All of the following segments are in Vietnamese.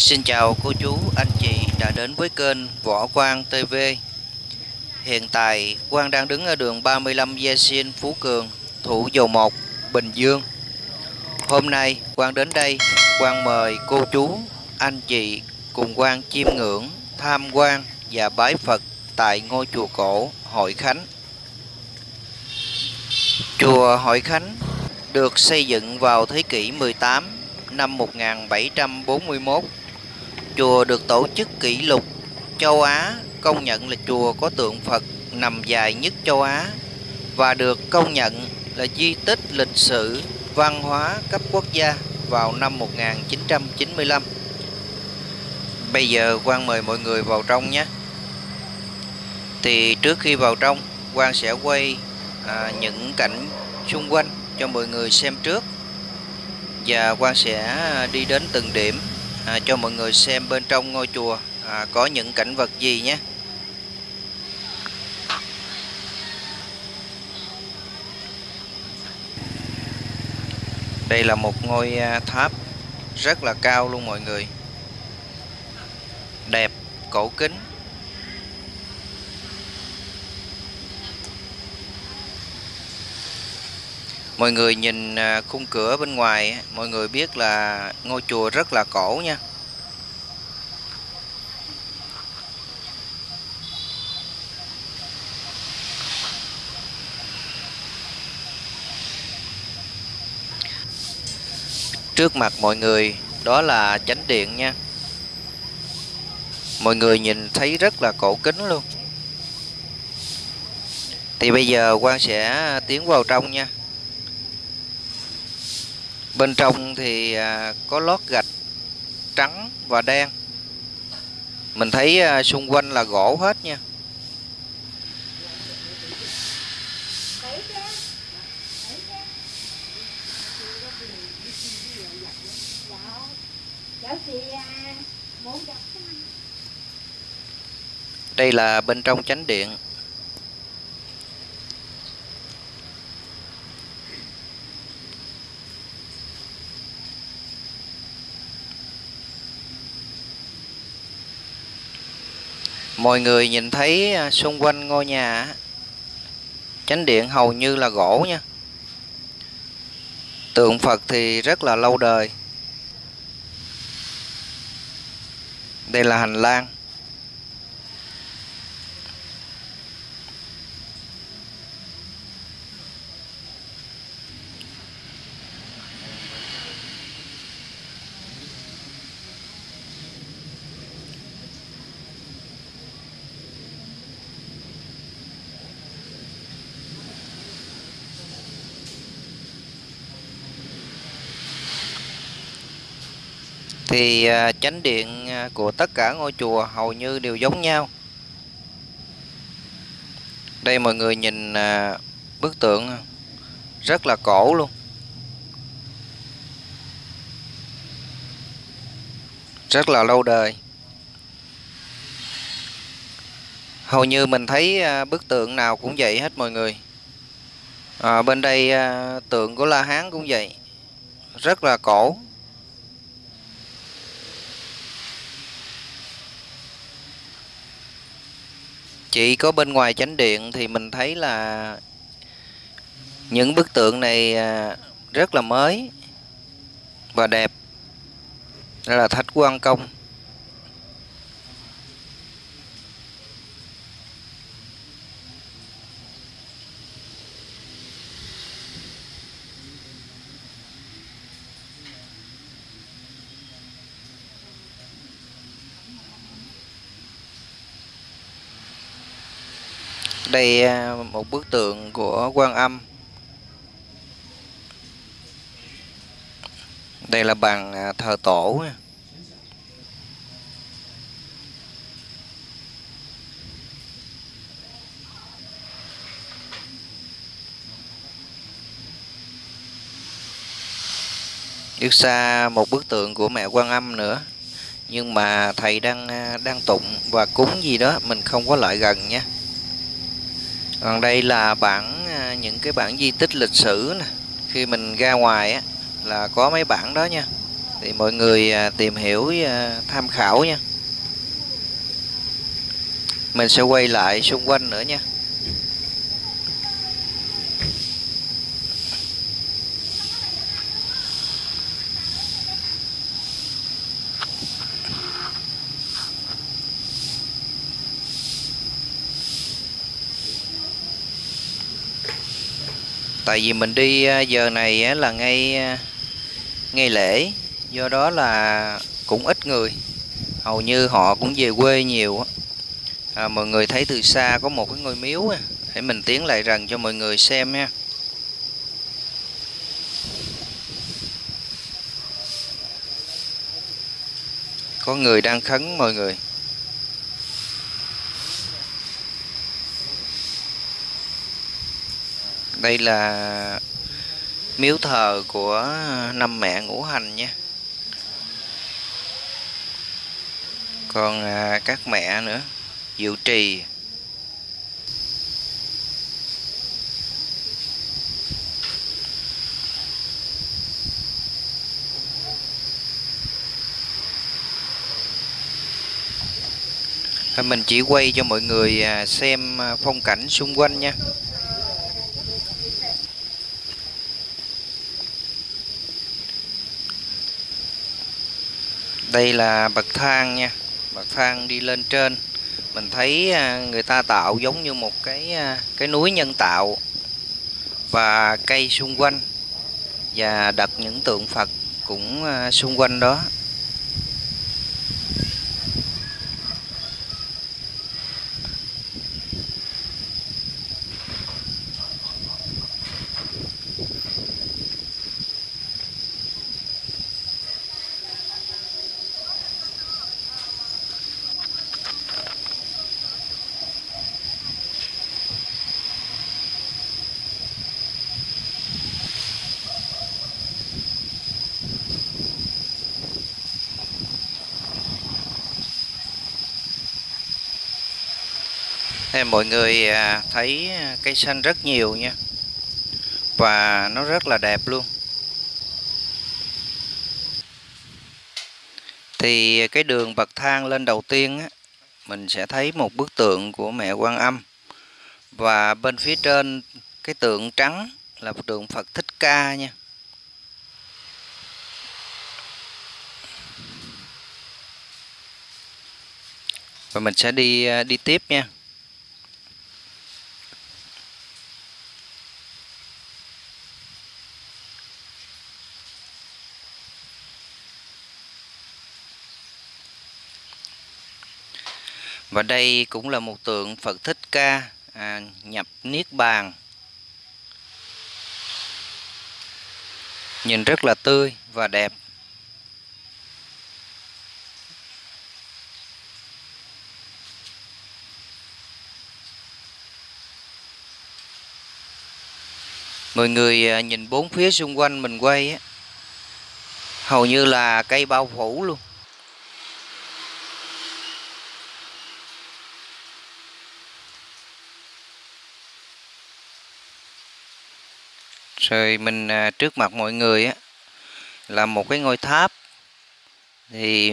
Xin chào cô chú, anh chị đã đến với kênh Võ Quang TV. Hiện tại Quang đang đứng ở đường 35 Gia Xin Phú Cường, Thủ Dầu Một, Bình Dương. Hôm nay Quang đến đây, Quang mời cô chú, anh chị cùng Quang chiêm ngưỡng, tham quan và bái Phật tại ngôi chùa cổ Hội Khánh. Chùa Hội Khánh được xây dựng vào thế kỷ 18 năm 1741 Chùa được tổ chức kỷ lục châu Á công nhận là chùa có tượng Phật nằm dài nhất châu Á và được công nhận là di tích lịch sử văn hóa cấp quốc gia vào năm 1995. Bây giờ Quang mời mọi người vào trong nhé. Thì trước khi vào trong, Quang sẽ quay à, những cảnh xung quanh cho mọi người xem trước và Quang sẽ à, đi đến từng điểm à, cho mọi người xem bên trong ngôi chùa à, có những cảnh vật gì nhé. Đây là một ngôi à, tháp rất là cao luôn mọi người. Đẹp cổ kính. Mọi người nhìn à, khung cửa bên ngoài mọi người biết là ngôi chùa rất là cổ nha. Trước mặt mọi người, đó là chánh điện nha. Mọi người nhìn thấy rất là cổ kính luôn. Thì bây giờ quan sẽ tiến vào trong nha bên trong thì à, có lót gạch trắng và đen. Mình thấy à, xung quanh là gỗ hết nha. Đây là bên trong chánh điện. Mọi người nhìn thấy à, xung quanh ngôi nhà chánh điện hầu như là gỗ nha. Tượng Phật thì rất là lâu đời. Đây là hành lang. Thì à, chánh điện à, của tất cả ngôi chùa hầu như đều giống nhau. Đây mọi người nhìn à, bức tượng rất là cổ luôn. Rất là lâu đời. Hầu như mình thấy bức tượng nào cũng vậy hết mọi người. À, bên đây tượng của La Hán cũng vậy. Rất là cổ. Chỉ có bên ngoài chánh điện thì mình thấy là những bức tượng này à, rất là mới và đẹp. Đây là thạch quan công. Đây à, một bức tượng của quan âm. Đây là bàn thờ tổ Trước xa một bức tượng của mẹ quan âm nữa. Nhưng mà thầy đang à, đang tụng và cúng gì đó, mình không có lại gần nhé còn đây là bản à, những cái bản di tích lịch sử nè. Khi mình ra ngoài á, là có mấy bản đó nha. Thì mọi người à, tìm hiểu à, tham khảo nha. Mình sẽ quay lại xung quanh nữa nha. Tại vì mình đi à, giờ này là ngay à, ngay lễ. Do đó là cũng ít người. Hầu như họ cũng về quê nhiều à, mọi người thấy từ xa có một cái ngôi miếu để mình tiến lại gần cho mọi người xem nha. Có người đang khấn mọi người. Đây là miếu thờ của năm mẹ ngũ hành nha. Còn à, các mẹ nữa diệu trì. Mình chỉ quay cho mọi người à, xem à, phong cảnh xung quanh nha. Đây là bậc thang nha. Bậc thang đi lên trên. Mình thấy à, người ta tạo giống như một cái à, cái núi nhân tạo và cây xung quanh và đặt những tượng Phật cũng à, xung quanh đó. Mọi người à, thấy cây xanh rất nhiều nha. Và nó rất là đẹp luôn. Thì cái đường bậc thang lên đầu tiên á, Mình sẽ thấy một bức tượng của mẹ Quan Âm. Và bên phía trên cái tượng trắng là một tượng Phật Thích Ca nha. Và mình sẽ đi à, đi tiếp nha. Và đây cũng là một tượng Phật Thích Ca à, nhập Niết Bàn. Nhìn rất là tươi và đẹp. Mọi người à, nhìn bốn phía xung quanh mình quay á, hầu như là cây bao phủ luôn. Rồi mình à, trước mặt mọi người á, là một cái ngôi tháp. Thì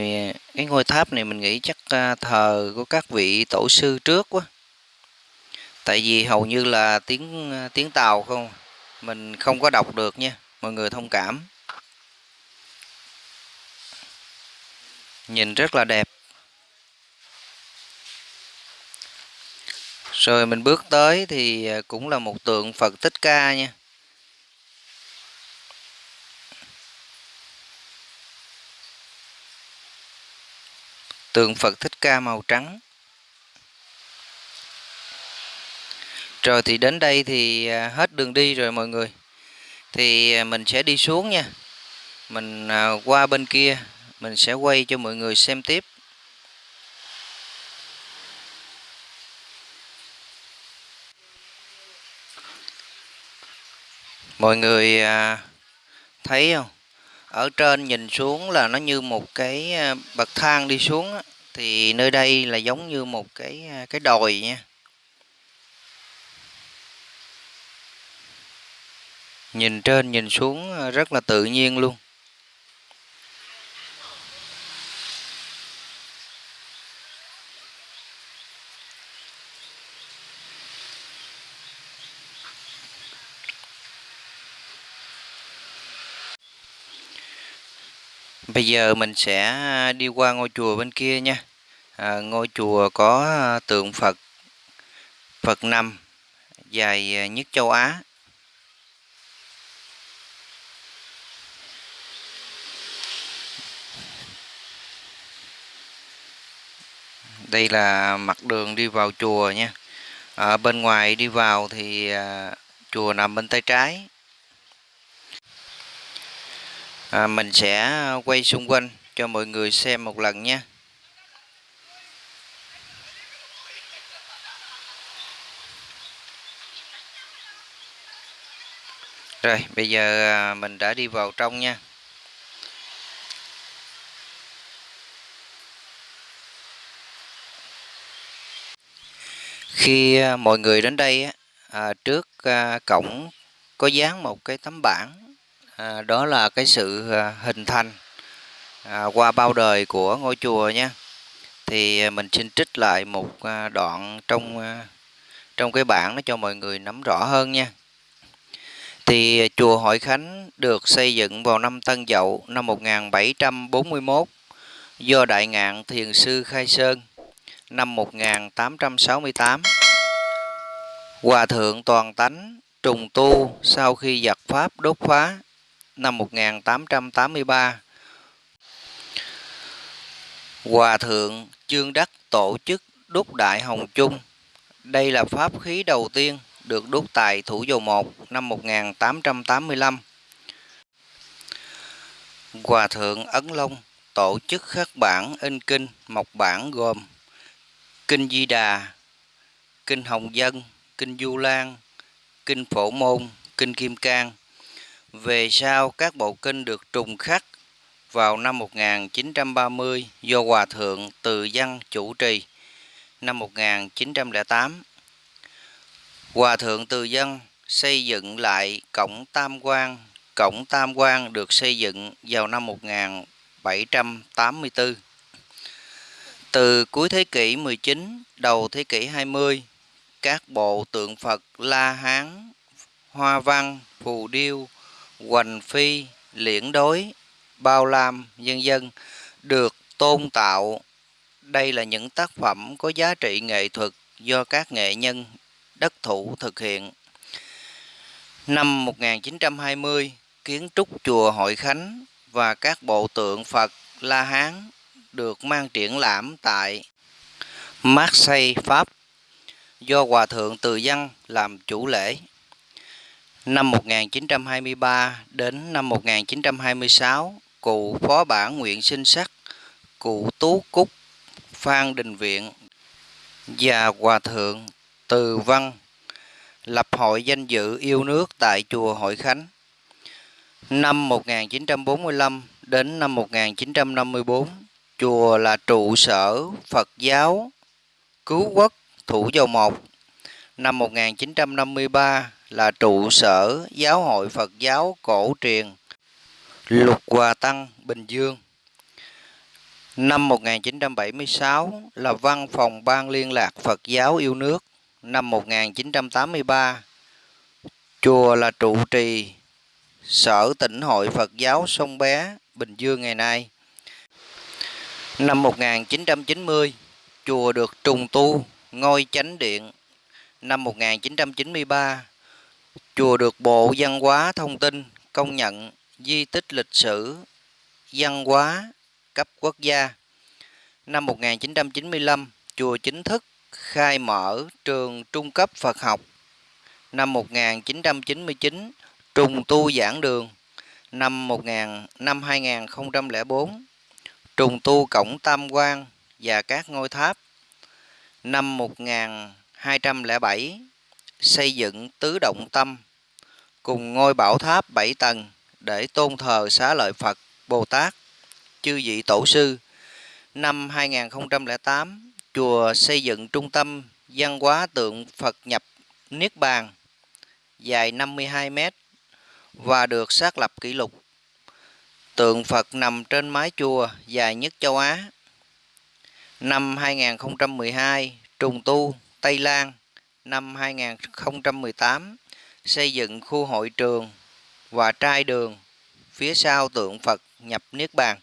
cái ngôi tháp này mình nghĩ chắc à, thờ của các vị tổ sư trước quá. Tại vì hầu như là tiếng à, tiếng tàu không, mình không có đọc được nha, mọi người thông cảm. Nhìn rất là đẹp. Rồi mình bước tới thì cũng là một tượng Phật Thích Ca nha. Tượng Phật Thích Ca màu trắng. Rồi thì đến đây thì à, hết đường đi rồi mọi người. Thì à, mình sẽ đi xuống nha. Mình à, qua bên kia, mình sẽ quay cho mọi người xem tiếp. Mọi người thấy không? Ở trên nhìn xuống là nó như một cái à, bậc thang đi xuống thì nơi đây là giống như một cái à, cái đồi nha. Nhìn trên, nhìn xuống à, rất là tự nhiên luôn. Bây giờ mình sẽ đi qua ngôi chùa bên kia nha. À, ngôi chùa có à, tượng Phật Phật nằm dài à, nhất châu Á. Đây là mặt đường đi vào chùa nha. À, bên ngoài đi vào thì à, chùa nằm bên tay trái à, mình sẽ quay xung quanh cho mọi người xem một lần nha rồi bây giờ à, mình đã đi vào trong nha. Khi à, mọi người đến đây à, trước à, cổng có dán một cái tấm bảng à, đó là cái sự à, hình thành à, qua bao đời của ngôi chùa nhé. thì à, mình xin trích lại một à, đoạn trong trong cái bảng nó cho mọi người nắm rõ hơn nha thì chùa Hội Khánh được xây dựng vào năm Tân Dậu năm 1741 do Đại Ngạn Thiền Sư Khai Sơn năm 1868 Hòa Thượng Toàn Tánh trùng tu sau khi giặc Pháp đốt phá năm 1883. Hòa thượng trương Đắc tổ chức đúc Đại Hồng Chung. Đây là pháp khí đầu tiên được đúc tại Thủ Dầu Một năm 1885. Hòa thượng Ấn Long tổ chức khắc bản in kinh mộc bản gồm Kinh Di Đà, Kinh Hồng Dân, Kinh Du Lan, Kinh Phổ Môn, Kinh Kim Cang về sau các bộ kinh được trùng khắc vào năm 1930 do Hòa Thượng Từ Văn chủ trì năm 1908. Hòa Thượng Từ Văn xây dựng lại cổng Tam Quan. Cổng Tam Quan được xây dựng vào năm 1784. Từ cuối thế kỷ 19, đầu thế kỷ 20, các bộ tượng Phật La Hán, Hoa Văn, Phù Điêu, hoành phi, liễn đối, bao lam, dân dân được tôn tạo. Đây là những tác phẩm có giá trị nghệ thuật do các nghệ nhân đất thủ thực hiện. Năm 1920, kiến trúc chùa Hội Khánh và các bộ tượng Phật La Hán được mang triển lãm tại Marseille, Pháp do Hòa Thượng Từ Văn làm chủ lễ. Năm 1923 đến năm 1926, cụ phó bản Nguyễn sinh sắc, cụ Tú Cúc, Phan Đình Viện và Hòa Thượng Từ Văn lập hội danh dự yêu nước tại chùa Hội Khánh. Năm 1945 đến năm 1954, chùa là trụ sở Phật giáo Cứu Quốc Thủ Dầu Một. Năm 1953 là trụ sở Giáo hội Phật giáo Cổ truyền Lục Hòa Tăng Bình Dương. Năm 1976 là Văn phòng Ban Liên lạc Phật giáo yêu nước. Năm 1983 chùa là trụ trì Sở tỉnh hội Phật giáo Sông Bé, Bình Dương ngày nay. Năm 1990, chùa được trùng tu ngôi chánh điện. Năm 1993, Chùa được Bộ Văn hóa Thông tin công nhận di tích lịch sử văn hóa cấp quốc gia. Năm 1995, chùa chính thức khai mở trường trung cấp Phật học. Năm 1999, trùng tu giảng đường. Năm 1000 năm 2004, trùng tu cổng Tam Quan và các ngôi tháp. Năm 1207, xây dựng tứ động tâm cùng ngôi bảo tháp bảy tầng để tôn thờ xá lợi Phật, Bồ Tát, chư vị tổ sư. Năm 2008, chùa xây dựng trung tâm văn hóa tượng Phật nhập Niết Bàn dài 52 m và được xác lập kỷ lục. Tượng Phật nằm trên mái chùa dài nhất châu Á. Năm 2012, trùng tu Tây Lan. Năm 2018, xây dựng khu hội trường và trai đường phía sau tượng Phật nhập Niết Bàn.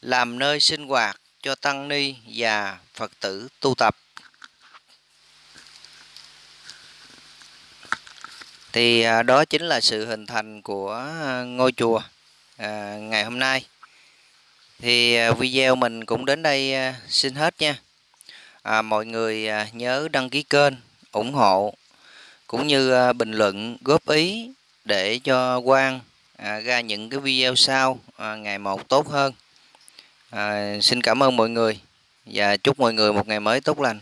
làm nơi sinh hoạt cho tăng ni và Phật tử tu tập. Thì à, đó chính là sự hình thành của ngôi chùa à, ngày hôm nay. Thì à, video mình cũng đến đây à, xin hết nha. À, mọi người nhớ đăng ký kênh, ủng hộ cũng như à, bình luận góp ý để cho Quang à, ra những cái video sau à, ngày một tốt hơn. À, xin cảm ơn mọi người và chúc mọi người một ngày mới tốt lành.